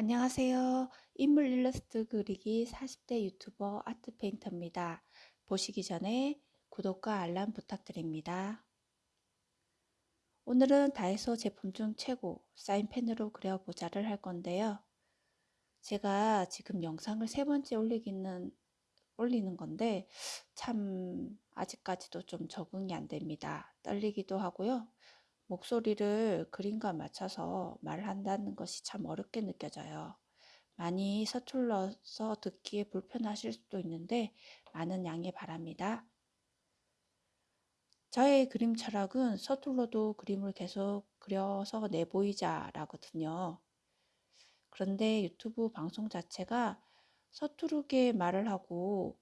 안녕하세요. 인물 일러스트 그리기 40대 유튜버 아트 페인터입니다. 보시기 전에 구독과 알람 부탁드립니다. 오늘은 다이소 제품 중 최고 사인펜으로 그려보자를 할 건데요. 제가 지금 영상을 세 번째 올리기는 올리는 건데 참 아직까지도 좀 적응이 안 됩니다. 떨리기도 하고요. 목소리를 그림과 맞춰서 말한다는 것이 참 어렵게 느껴져요. 많이 서툴러서 듣기에 불편하실 수도 있는데 많은 양해 바랍니다. 저의 그림 철학은 서툴러도 그림을 계속 그려서 내보이자 라거든요. 그런데 유튜브 방송 자체가 서투르게 말을 하고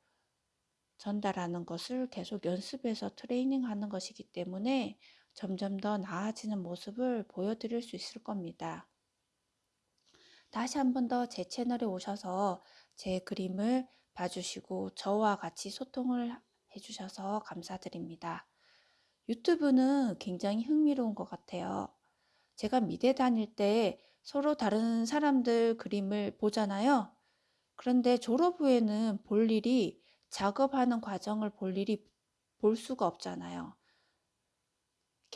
전달하는 것을 계속 연습해서 트레이닝하는 것이기 때문에 점점 더 나아지는 모습을 보여드릴 수 있을 겁니다. 다시 한 번 더 제 채널에 오셔서 제 그림을 봐주시고 저와 같이 소통을 해주셔서 감사드립니다. 유튜브는 굉장히 흥미로운 것 같아요. 제가 미대 다닐 때 서로 다른 사람들 그림을 보잖아요. 그런데 졸업 후에는 볼 일이 작업하는 과정을 볼 일이 볼 수가 없잖아요.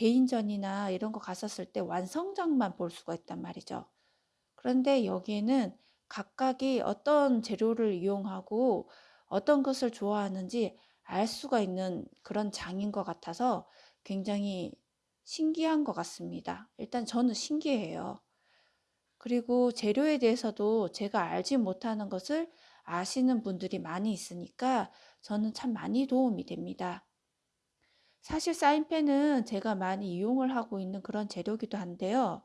개인전이나 이런 거 갔었을 때 완성작만 볼 수가 있단 말이죠. 그런데 여기에는 각각이 어떤 재료를 이용하고 어떤 것을 좋아하는지 알 수가 있는 그런 장인 것 같아서 굉장히 신기한 것 같습니다. 일단 저는 신기해요. 그리고 재료에 대해서도 제가 알지 못하는 것을 아시는 분들이 많이 있으니까 저는 참 많이 도움이 됩니다. 사실 사인펜은 제가 많이 이용을 하고 있는 그런 재료기도 한데요.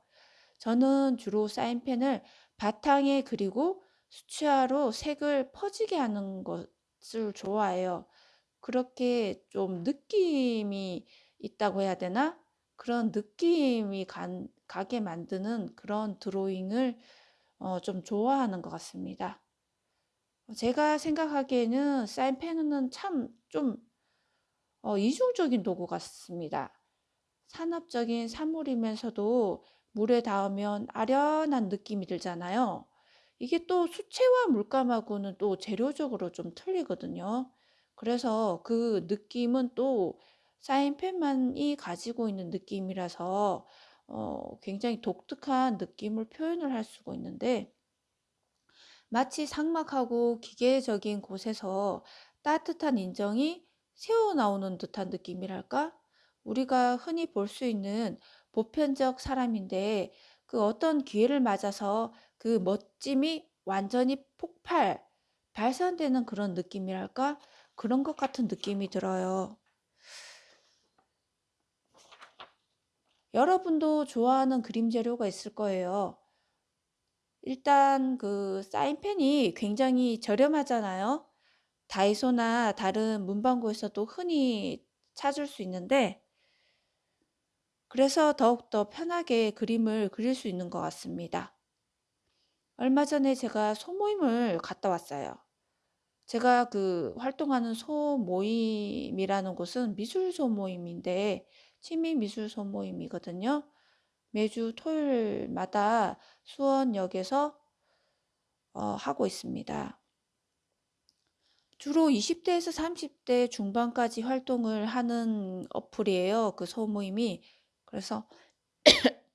저는 주로 사인펜을 바탕에 그리고 수채화로 색을 퍼지게 하는 것을 좋아해요. 그렇게 좀 느낌이 있다고 해야 되나? 그런 느낌이 간, 가게 만드는 그런 드로잉을 어, 좀 좋아하는 것 같습니다. 제가 생각하기에는 사인펜은 참 좀 어, 이중적인 도구 같습니다. 산업적인 사물이면서도 물에 닿으면 아련한 느낌이 들잖아요. 이게 또 수채화 물감하고는 또 재료적으로 좀 틀리거든요. 그래서 그 느낌은 또 사인펜만이 가지고 있는 느낌이라서 어, 굉장히 독특한 느낌을 표현을 할 수가 있는데 마치 상막하고 기계적인 곳에서 따뜻한 인정이 새어 나오는 듯한 느낌이랄까? 우리가 흔히 볼 수 있는 보편적 사람인데 그 어떤 기회를 맞아서 그 멋짐이 완전히 폭발, 발산되는 그런 느낌이랄까? 그런 것 같은 느낌이 들어요. 여러분도 좋아하는 그림 재료가 있을 거예요. 일단 그 사인펜이 굉장히 저렴하잖아요. 다이소나 다른 문방구에서도 흔히 찾을 수 있는데 그래서 더욱더 편하게 그림을 그릴 수 있는 것 같습니다. 얼마 전에 제가 소모임을 갔다 왔어요. 제가 그 활동하는 소모임이라는 곳은 미술 소모임인데 취미 미술 소모임이거든요. 매주 토요일마다 수원역에서 어, 하고 있습니다. 주로 20대에서 30대 중반까지 활동을 하는 어플이에요. 그 소모임이. 그래서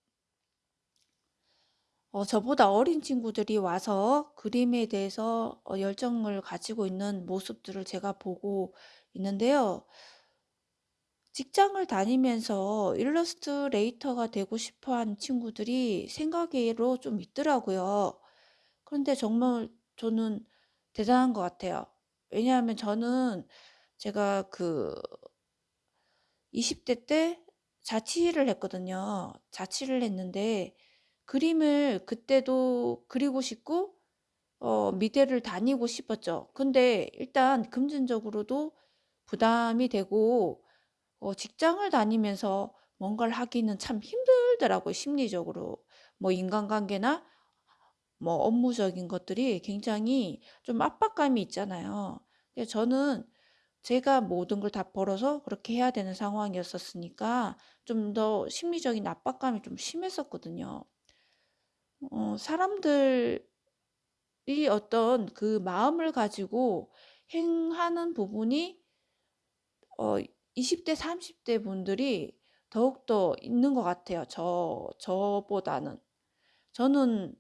어, 저보다 어린 친구들이 와서 그림에 대해서 어, 열정을 가지고 있는 모습들을 제가 보고 있는데요. 직장을 다니면서 일러스트레이터가 되고 싶어 하는 친구들이 생각외로 좀 있더라고요. 그런데 정말 저는 대단한 것 같아요. 왜냐하면 저는 제가 그 20대 때 자취를 했거든요. 자취를 했는데 그림을 그때도 그리고 싶고 어, 미대를 다니고 싶었죠. 근데 일단 금전적으로도 부담이 되고 어, 직장을 다니면서 뭔가를 하기는 참 힘들더라고요. 심리적으로. 뭐 인간관계나 뭐 업무적인 것들이 굉장히 좀 압박감이 있잖아요. 저는 제가 모든 걸 다 벌어서 그렇게 해야 되는 상황이었었으니까 좀 더 심리적인 압박감이 좀 심했었거든요. 어, 사람들 이 어떤 그 마음을 가지고 행하는 부분이 어 20대 30대 분들이 더욱더 있는 것 같아요 저 저보다는. 저는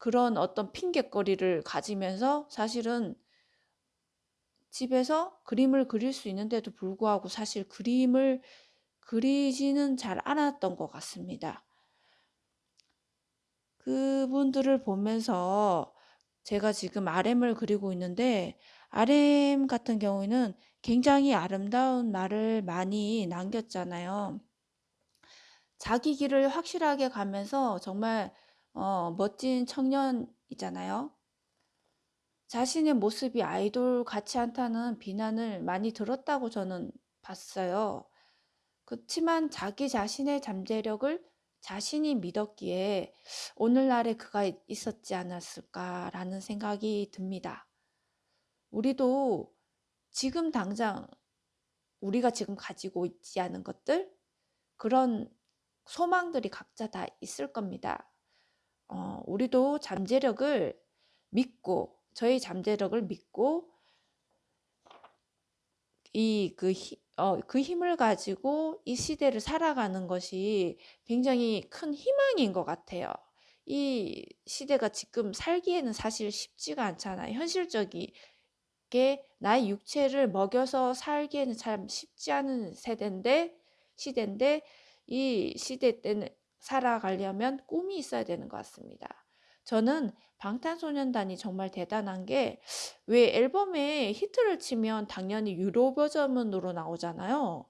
그런 어떤 핑곗거리를 가지면서 사실은 집에서 그림을 그릴 수 있는데도 불구하고 사실 그림을 그리지는 잘 않았던 것 같습니다. 그분들을 보면서 제가 지금 RM을 그리고 있는데 RM 같은 경우에는 굉장히 아름다운 말을 많이 남겼잖아요. 자기 길을 확실하게 가면서 정말 어 멋진 청년이잖아요. 자신의 모습이 아이돌 같지 않다는 비난을 많이 들었다고 저는 봤어요. 그치만 자기 자신의 잠재력을 자신이 믿었기에 오늘날에 그가 있었지 않았을까라는 생각이 듭니다. 우리도 지금 당장 우리가 지금 가지고 있지 않은 것들 그런 소망들이 각자 다 있을 겁니다. 어, 우리도 잠재력을 믿고 저희 잠재력을 믿고 이그 어, 그 힘을 가지고 이 시대를 살아가는 것이 굉장히 큰 희망인 것 같아요. 이 시대가 지금 살기에는 사실 쉽지가 않잖아요. 현실적이게 나의 육체를 먹여서 살기에는 참 쉽지 않은 세대인데 시대인데 이 시대 때는 살아가려면 꿈이 있어야 되는 것 같습니다. 저는 방탄소년단이 정말 대단한 게 왜 앨범에 히트를 치면 당연히 유료 버전으로 나오잖아요.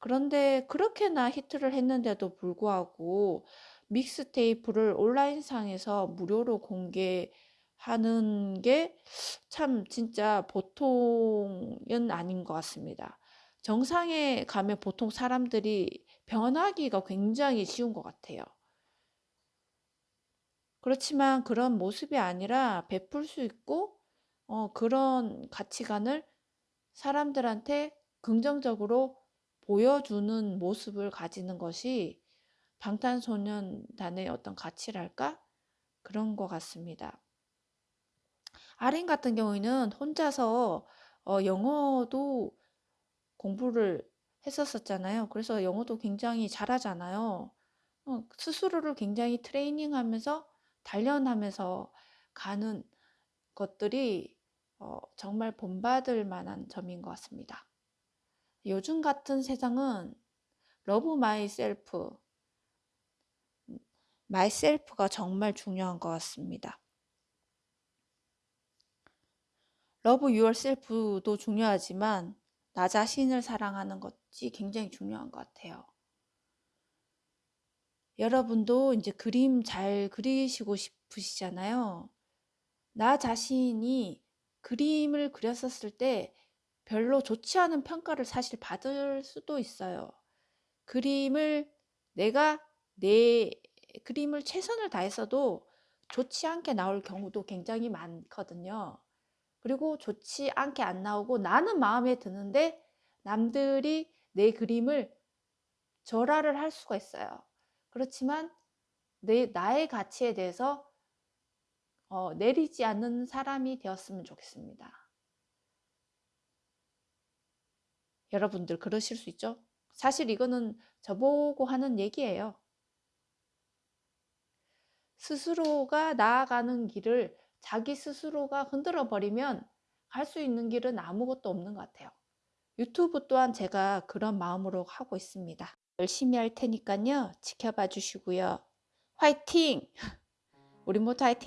그런데 그렇게나 히트를 했는데도 불구하고 믹스테이프를 온라인상에서 무료로 공개하는 게 참 진짜 보통은 아닌 것 같습니다. 정상에 가면 보통 사람들이 변하기가 굉장히 쉬운 것 같아요. 그렇지만 그런 모습이 아니라 베풀 수 있고 어, 그런 가치관을 사람들한테 긍정적으로 보여주는 모습을 가지는 것이 방탄소년단의 어떤 가치랄까? 그런 것 같습니다. 아린 같은 경우에는 혼자서 어, 영어도 공부를 했었었잖아요. 그래서 영어도 굉장히 잘하잖아요. 어, 스스로를 굉장히 트레이닝하면서 단련하면서 가는 것들이 어, 정말 본받을 만한 점인 것 같습니다. 요즘 같은 세상은 love myself, myself가 정말 중요한 것 같습니다. love yourself도 중요하지만 나 자신을 사랑하는 것이 굉장히 중요한 것 같아요. 여러분도 이제 그림 잘 그리시고 싶으시잖아요. 나 자신이 그림을 그렸었을 때 별로 좋지 않은 평가를 사실 받을 수도 있어요. 그림을 내가 내 그림을 최선을 다했어도 좋지 않게 나올 경우도 굉장히 많거든요. 그리고 좋지 않게 안 나오고 나는 마음에 드는데 남들이 내 그림을 절하를 할 수가 있어요. 그렇지만 내 나의 가치에 대해서 어, 내리지 않는 사람이 되었으면 좋겠습니다. 여러분들 그러실 수 있죠? 사실 이거는 저보고 하는 얘기예요. 스스로가 나아가는 길을 자기 스스로가 흔들어 버리면 갈 수 있는 길은 아무것도 없는 것 같아요. 유튜브 또한 제가 그런 마음으로 하고 있습니다. 열심히 할 테니까요. 지켜봐 주시고요. 화이팅! 우리 모두 화이팅!